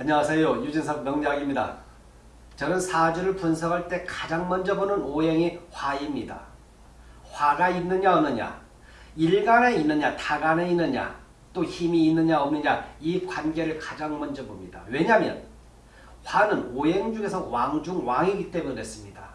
안녕하세요. 유진석 명리학입니다. 저는 사주를 분석할 때 가장 먼저 보는 오행이 화입니다. 화가 있느냐 없느냐, 일간에 있느냐 타간에 있느냐, 또 힘이 있느냐 없느냐 이 관계를 가장 먼저 봅니다. 왜냐하면 화는 오행 중에서 왕중 왕이기 때문에 그렇습니다.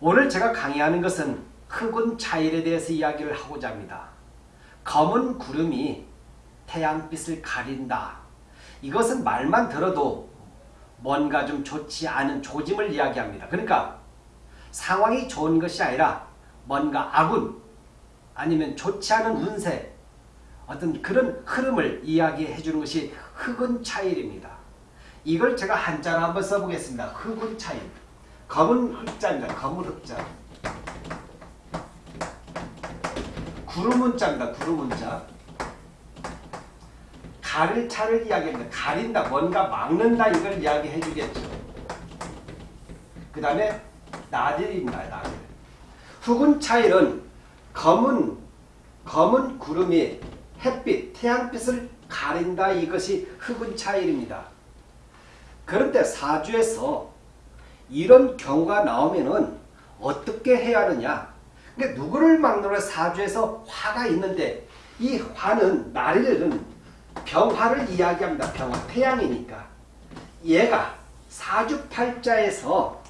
오늘 제가 강의하는 것은 흑운 차일에 대해서 이야기를 하고자 합니다. 검은 구름이 태양빛을 가린다. 이것은 말만 들어도 뭔가 좀 좋지 않은 조짐을 이야기합니다. 그러니까 상황이 좋은 것이 아니라 뭔가 악운 아니면 좋지 않은 운세 어떤 그런 흐름을 이야기해 주는 것이 흑은 차일입니다. 이걸 제가 한자로 한번 써보겠습니다. 흑은 차일. 검은 흑자입니다. 검은 흑자. 구름문자입니다. 구름문자. 가릴 차를 이야기합니다. 가린다, 뭔가 막는다 이걸 이야기해 주겠죠. 그 다음에 나들입니다. 나들. 흑은 차일은 검은 검은 구름이 햇빛, 태양빛을 가린다 이것이 흑은 차일입니다. 그런데 사주에서 이런 경우가 나오면은 어떻게 해야 하느냐? 그러니까 누구를 막느라 사주에서 화가 있는데 이 화는 날일은 병화를 이야기합니다. 병화, 태양이니까. 얘가 사주팔자에서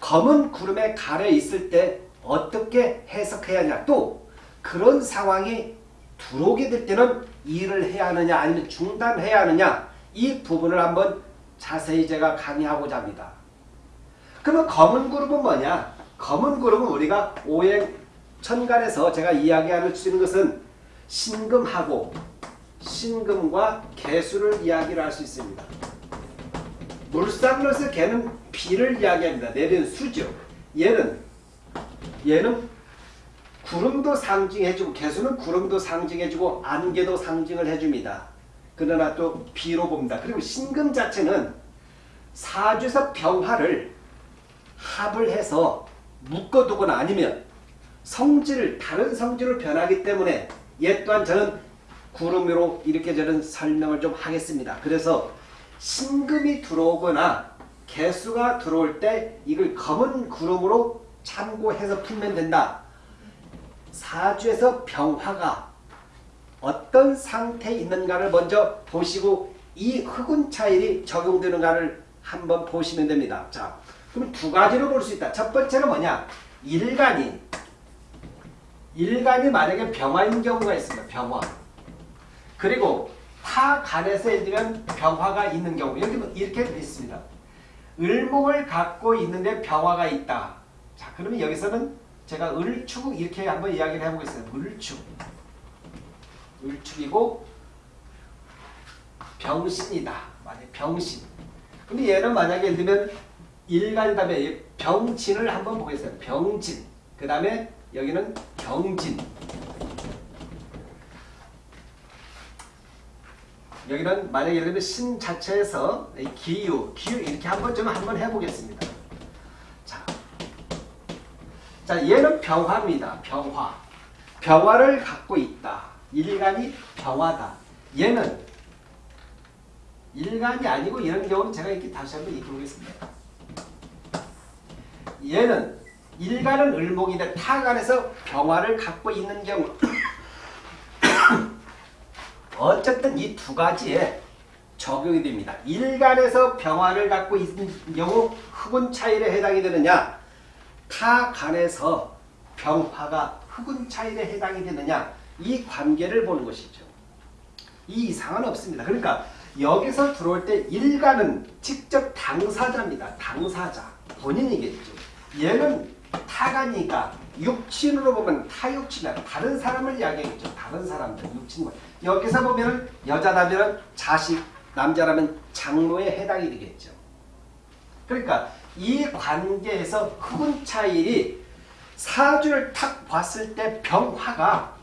검은 구름에 가려 있을 때 어떻게 해석해야 하냐. 또 그런 상황이 들어오게 될 때는 일을 해야 하느냐 아니면 중단해야 하느냐 이 부분을 한번 자세히 제가 강의하고자 합니다. 그러면 검은 구름은 뭐냐? 검은 구름은 우리가 오행 천간에서 제가 이야기할 수 있는 것은 신금하고 신금과 개수를 이야기를 할 수 있습니다. 물상으로서 개는 비를 이야기합니다. 내리는 수죠. 얘는 얘는 구름도 상징해주고 개수는 구름도 상징해주고 안개도 상징을 해줍니다. 그러나 또 비로 봅니다. 그리고 신금 자체는 사주에서 병화를 합을 해서 묶어두거나 아니면 성질을 다른 성질로 변하기 때문에 얘 또한 저는 구름으로 이렇게 저는 설명을 좀 하겠습니다. 그래서 신금이 들어오거나 개수가 들어올 때 이걸 검은 구름으로 참고해서 풀면 된다. 사주에서 병화가 어떤 상태에 있는가를 먼저 보시고 이 흑운 차일이 적용되는가를 한번 보시면 됩니다. 자, 그럼 두 가지로 볼 수 있다. 첫 번째는 뭐냐? 일간이 일간이 만약에 병화인 경우가 있습니다. 병화. 그리고 타 간에서 예를 들면 병화가 있는 경우 이렇게 되어 있습니다. 을목을 갖고 있는데 병화가 있다. 자, 그러면 여기서는 제가 을축 이렇게 한번 이야기를 해보겠습니다. 을축. 을축이고 병신이다. 만약 병신. 근데 얘는 만약에 예를 들면 일간 다음에 병진을 한번 보겠습니다. 병진. 그 다음에 여기는 경진. 여기는 만약에 예를 들면 신 자체에서 기유, 기유 이렇게 한번 좀 한번 해보겠습니다. 자, 자 얘는 병화입니다. 병화. 병화를 갖고 있다. 일간이 병화다. 얘는 일간이 아니고 이런 경우는 제가 이렇게 다시 한번 얘기해 보겠습니다. 얘는 일간은 을목인데 타간에서 병화를 갖고 있는 경우 어쨌든 이 두 가지에 적용이 됩니다. 일간에서 병화를 갖고 있는 경우 흑운 차일에 해당이 되느냐 타간에서 병화가 흑운 차일에 해당이 되느냐 이 관계를 보는 것이죠. 이 이상은 없습니다. 그러니까 여기서 들어올 때 일간은 직접 당사자입니다. 당사자. 본인이겠죠. 얘는 타가니까 육친으로 보면 타육친이다. 다른 사람을 이야기하겠죠. 다른 사람들, 육친과. 여기서 보면 여자라면 자식, 남자라면 장모에 해당이 되겠죠. 그러니까 이 관계에서 흑운 차일이 사주를 탁 봤을 때 병화가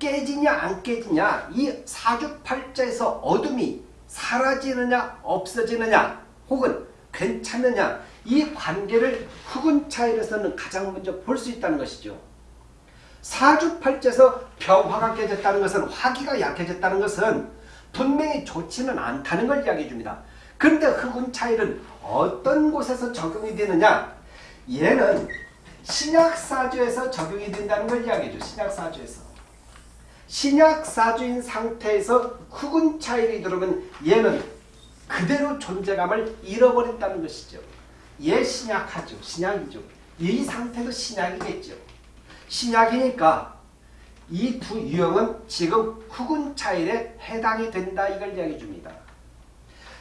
깨지냐 안 깨지냐 이 사주팔자에서 어둠이 사라지느냐 없어지느냐 혹은 괜찮느냐 이 관계를 흑운 차일에서는 가장 먼저 볼 수 있다는 것이죠. 사주팔자에서 병화가 깨졌다는 것은 화기가 약해졌다는 것은 분명히 좋지는 않다는 걸 이야기해 줍니다. 그런데 흑운 차일은 어떤 곳에서 적용이 되느냐? 얘는 신약사주에서 적용이 된다는 걸 이야기해 줘. 신약사주에서. 신약사주인 상태에서 흑운 차일이 들어오면 얘는 그대로 존재감을 잃어버린다는 것이죠. 얘 신약하죠. 신약이죠. 이 상태도 신약이겠죠. 신약이니까 이 두 유형은 지금 흑운 차일에 해당이 된다 이걸 이야기해 줍니다.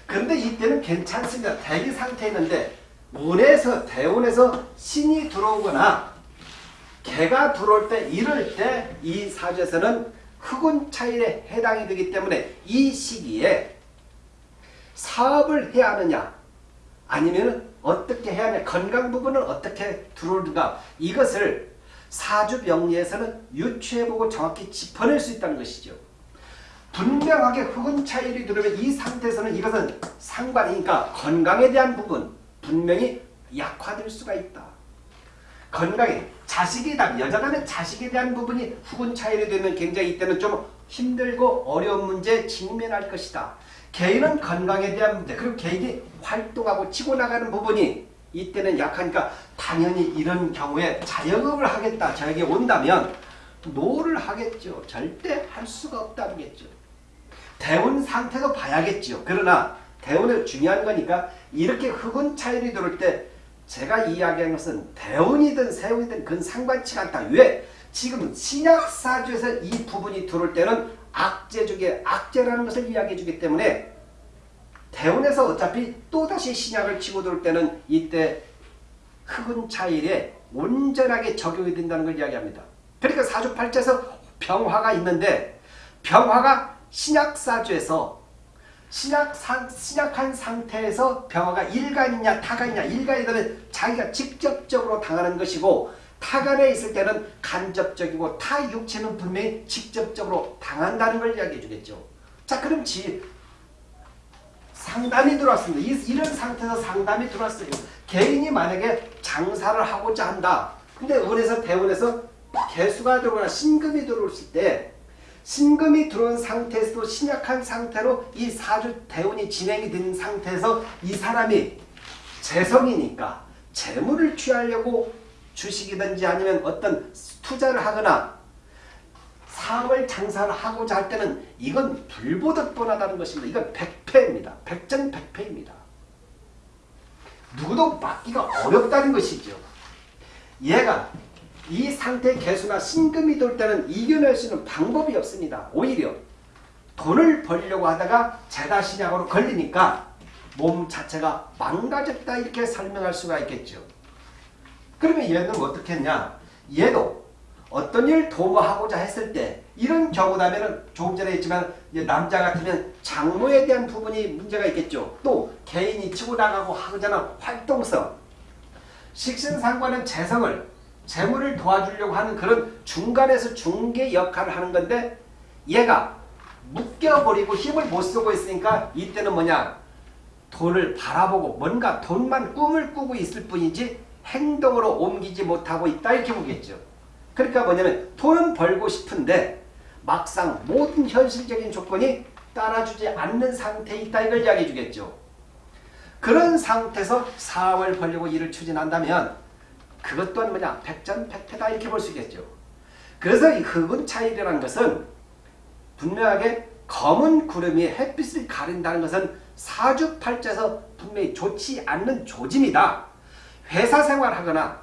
그런데 이때는 괜찮습니다. 대기 상태였는데 문에서 대운에서 신이 들어오거나 개가 들어올 때 이럴 때 이 사주에서는 흑운 차일에 해당이 되기 때문에 이 시기에 사업을 해야 하느냐 아니면 어떻게 해야 하냐 건강 부분은 어떻게 들어오는가 이것을 사주 병리에서는 유추해보고 정확히 짚어낼 수 있다는 것이죠. 분명하게 흑운 차일이 들어오면 이 상태에서는 이것은 상관이니까 건강에 대한 부분 분명히 약화될 수가 있다. 건강에 자식이다 여자라면 자식에 대한 부분이 흑운 차일이 되면 굉장히 이때는 좀 힘들고 어려운 문제에 직면할 것이다. 개인은 건강에 대한 문제 그리고 개인이 활동하고 치고 나가는 부분이 이때는 약하니까 당연히 이런 경우에 자영업을 하겠다 저에게 온다면 no를 하겠죠. 절대 할 수가 없다겠죠. 대운 상태도 봐야겠죠. 그러나 대운을 중요한 거니까 이렇게 흑운 차일이 들어올 때 제가 이야기한 것은 대운이든 세운이든 그건 상관치 않다. 왜? 지금 신약사주에서 이 부분이 들어올 때는 악재 중에 악재라는 것을 이야기해 주기 때문에 대운에서 어차피 또다시 신약을 치고 들어올 때는 이때 흑은 차일에 온전하게 적용이 된다는 걸 이야기합니다. 그러니까 사주팔자에서 병화가 있는데 병화가 신약사주에서 신약 상, 신약한 상태에서 병화가 일간이냐 타간이냐 일간이라면 자기가 직접적으로 당하는 것이고 타간에 있을 때는 간접적이고 타 육체는 분명히 직접적으로 당한다는 걸 이야기해 주겠죠. 자 그럼 지 상담이 들어왔습니다. 이, 이런 상태에서 상담이 들어왔어요. 개인이 만약에 장사를 하고자 한다. 근데 은에서 대원에서 개수가 들어오거나 신금이 들어올 때 신금이 들어온 상태에서도 신약한 상태로 이 사주 대운이 진행이 된 상태에서 이 사람이 재성이니까 재물을 취하려고 주식이든지 아니면 어떤 투자를 하거나 사업을 장사를 하고자 할 때는 이건 불보듯 뻔하다는 것입니다. 이건 백패입니다. 백전백패입니다. 누구도 막기가 어렵다는 것이죠. 얘가 이 상태 개수나 신금이 돌 때는 이겨낼 수 있는 방법이 없습니다. 오히려 돈을 벌려고 하다가 재다신약으로 걸리니까 몸 자체가 망가졌다 이렇게 설명할 수가 있겠죠. 그러면 얘는 어떻게 했냐? 얘도 어떤 일 도모하고자 했을 때 이런 경우라면 조금 전에 했지만 남자 같으면 장모에 대한 부분이 문제가 있겠죠. 또 개인이 치고 나가고 하잖아 활동성. 식신상관은 재성을 재물을 도와주려고 하는 그런 중간에서 중개 역할을 하는 건데 얘가 묶여버리고 힘을 못 쓰고 있으니까 이때는 뭐냐 돈을 바라보고 뭔가 돈만 꿈을 꾸고 있을 뿐이지 행동으로 옮기지 못하고 있다 이렇게 보겠죠. 그러니까 뭐냐면 돈은 벌고 싶은데 막상 모든 현실적인 조건이 따라주지 않는 상태에 있다 이걸 이야기해 주겠죠. 그런 상태에서 사업을 벌려고 일을 추진한다면 그것 또한 뭐냐 백전백패다 이렇게 볼 수 있겠죠. 그래서 이 흑은 차일이라는 것은 분명하게 검은 구름이 햇빛을 가린다는 것은 사주팔자에서 분명히 좋지 않는 조짐이다. 회사 생활하거나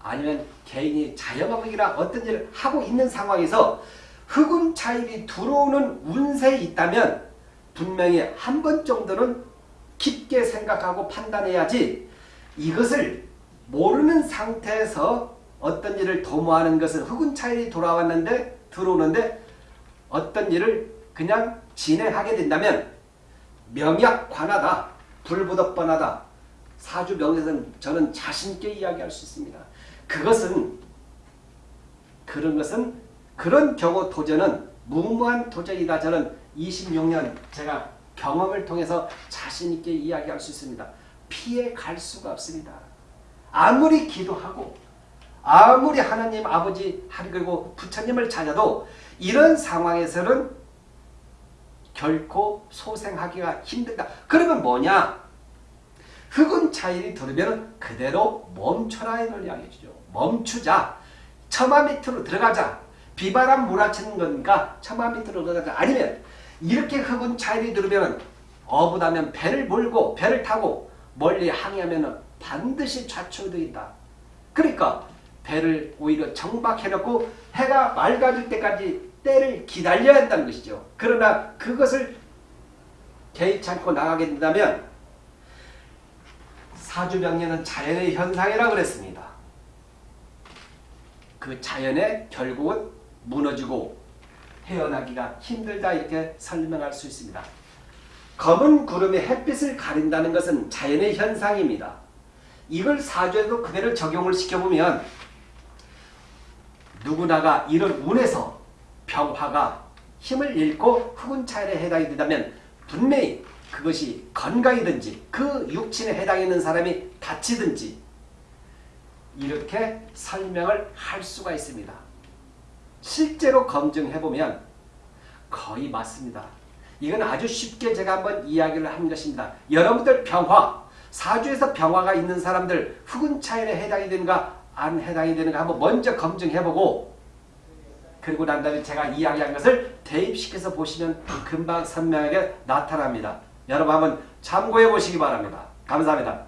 아니면 개인이 자영업이나 어떤 일을 하고 있는 상황에서 흑운 차일이 들어오는 운세에 있다면 분명히 한 번 정도는 깊게 생각하고 판단해야지 이것을 모르는 상태에서 어떤 일을 도모하는 것은 흑운 차일이 돌아왔는데 들어오는데 어떤 일을 그냥 진행하게 된다면 명약관하다 불보듯뻔하다 사주 명에서는 저는 자신있게 이야기할 수 있습니다. 그것은 그런 것은 그런 경우 도전은 무모한 도전이다. 저는 26년 제가 경험을 통해서 자신있게 이야기할 수 있습니다. 피해 갈 수가 없습니다. 아무리 기도하고 아무리 하나님 아버지 그리고 부처님을 찾아도 이런 상황에서는 결코 소생하기가 힘들다. 그러면 뭐냐? 흑운 차일이 들으면 그대로 멈춰라 이걸 이야기해 주죠. 멈추자. 처마 밑으로 들어가자. 비바람 몰아치는 거니까 처마 밑으로 들어가자. 아니면 이렇게 흑운 차일이 들으면 어부다면 배를 몰고 배를 타고 멀리 항해하면 반드시 좌초되다. 그러니까 배를 오히려 정박해놓고 해가 맑아질 때까지 때를 기다려야 한다는 것이죠. 그러나 그것을 개의치 않고 나가게 된다면 사주병리는 자연의 현상이라고 그랬습니다. 그 자연의 결국은 무너지고 헤어나기가 힘들다 이렇게 설명할 수 있습니다. 검은 구름이 햇빛을 가린다는 것은 자연의 현상입니다. 이걸 사주에도 그대로 적용을 시켜보면 누구나가 이런 운에서 병화가 힘을 잃고 흑운 차일에 해당이 된다면 분명히 그것이 건강이든지 그 육친에 해당있는 사람이 다치든지 이렇게 설명을 할 수가 있습니다. 실제로 검증해보면 거의 맞습니다. 이건 아주 쉽게 제가 한번 이야기를 한 것입니다. 여러분들 병화, 사주에서 병화가 있는 사람들 흑운 차일에 해당이 되는가 안 해당이 되는가 한번 먼저 검증해보고 그리고 난 다음에 제가 이야기한 것을 대입시켜서 보시면 금방 선명하게 나타납니다. 여러분 한번 참고해 보시기 바랍니다. 감사합니다.